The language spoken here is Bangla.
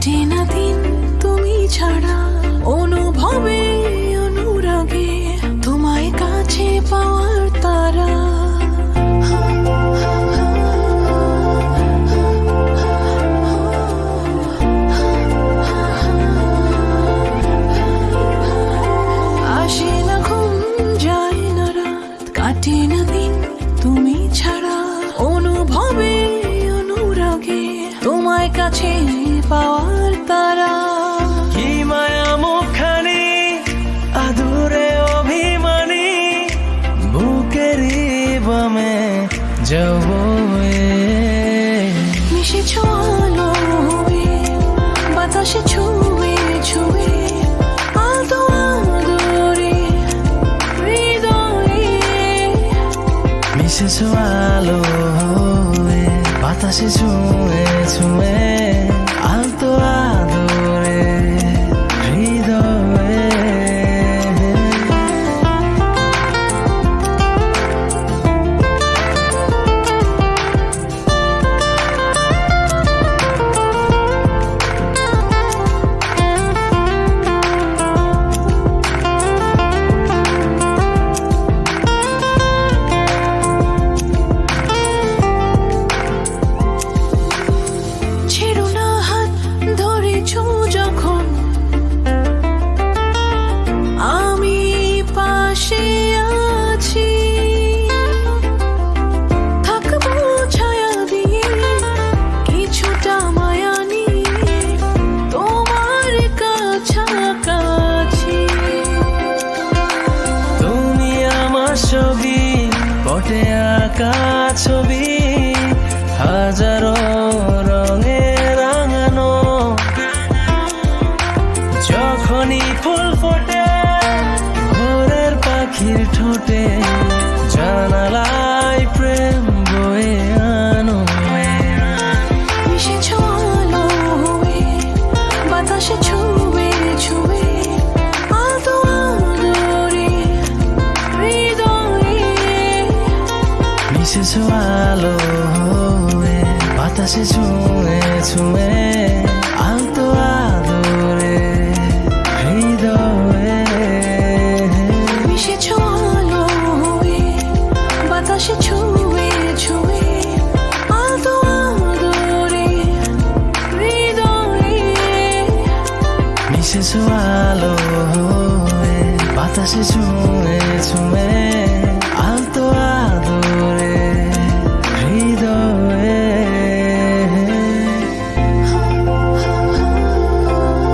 কাটে না দিন তুমি ছাড়া অনুভবে কাছে পাওয়ার তারা। কি মায়া মুখানি আদুরে অভিমানী বুকেরই বামে যাব মিশেছ আলো বাতাসে ছুঁয়ে ছুঁয়ে মিশেছ আলো হয়ে বাতাসে ছুঁয়ে ছুঁয়ে আলতো পটে আঁকা ছবি হাজারো রঙে রাঙানো। যখনই ফুল ফোটে ভোরের পাখির ঠোঁটে মিশেছ আলো হয়ে বাতাসে ছুঁয়ে ছুঁয়ে আলতো আদরে হৃদয়ে। মিশেছ আলো হয়ে বাতাসে ছুঁয়ে ছুঁয়ে মিশেছ আলো হয়ে বাতাসে ছুঁয়ে ছুঁয়ে